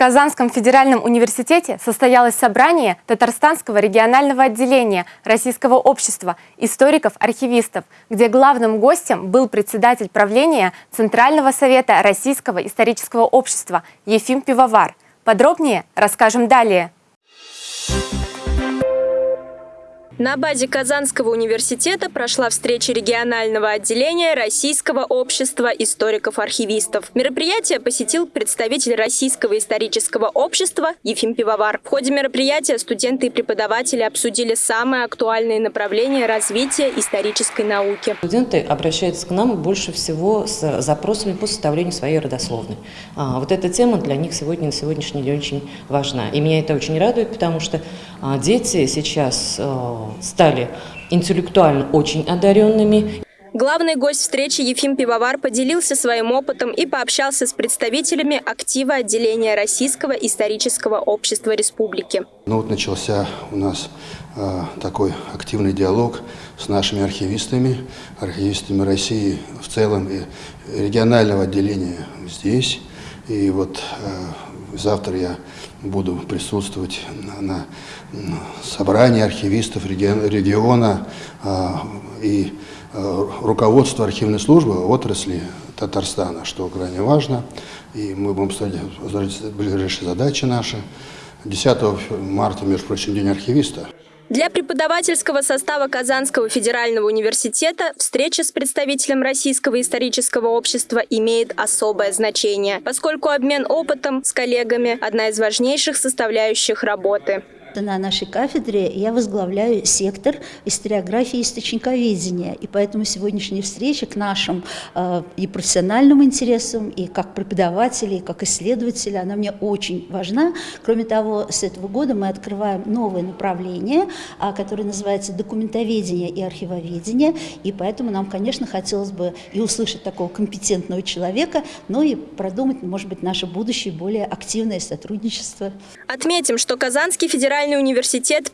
Казанском федеральном университете состоялось собрание Татарстанского регионального отделения Российского общества историков-архивистов, где главным гостем был председатель правления Центрального совета Российского исторического общества Ефим Пивовар. Подробнее расскажем далее. На базе Казанского университета прошла встреча регионального отделения Российского общества историков-архивистов. Мероприятие посетил представитель Российского исторического общества Ефим Пивовар. В ходе мероприятия студенты и преподаватели обсудили самые актуальные направления развития исторической науки. Студенты обращаются к нам больше всего с запросами по составлению своей родословной. А, вот эта тема для них сегодня на сегодняшний день очень важна. И меня это очень радует, потому что а, дети сейчас а, стали интеллектуально очень одаренными. Главный гость встречи Ефим Пивовар поделился своим опытом и пообщался с представителями актива отделения Российского исторического общества республики. Ну вот начался у нас э, такой активный диалог с нашими архивистами, архивистами России в целом и регионального отделения здесь. И вот э, завтра я буду присутствовать на, на собрании архивистов региона э, и э, руководства архивной службы отрасли Татарстана, что крайне важно. И мы будем ставить ближайшие задачи наши. 10 марта, между прочим, День архивиста. Для преподавательского состава Казанского федерального университета встреча с представителем Российского исторического общества имеет особое значение, поскольку обмен опытом с коллегами – одна из важнейших составляющих работы. На нашей кафедре я возглавляю сектор историографии и источниковедения, и поэтому сегодняшняя встреча к нашим э, и профессиональным интересам, и как преподаватели, и как исследователи, она мне очень важна. Кроме того, с этого года мы открываем новое направление, э, которое называется документоведение и архивоведение, и поэтому нам, конечно, хотелось бы и услышать такого компетентного человека, но и продумать, может быть, наше будущее более активное сотрудничество. Отметим, что Казанский федеральный Федеральный университет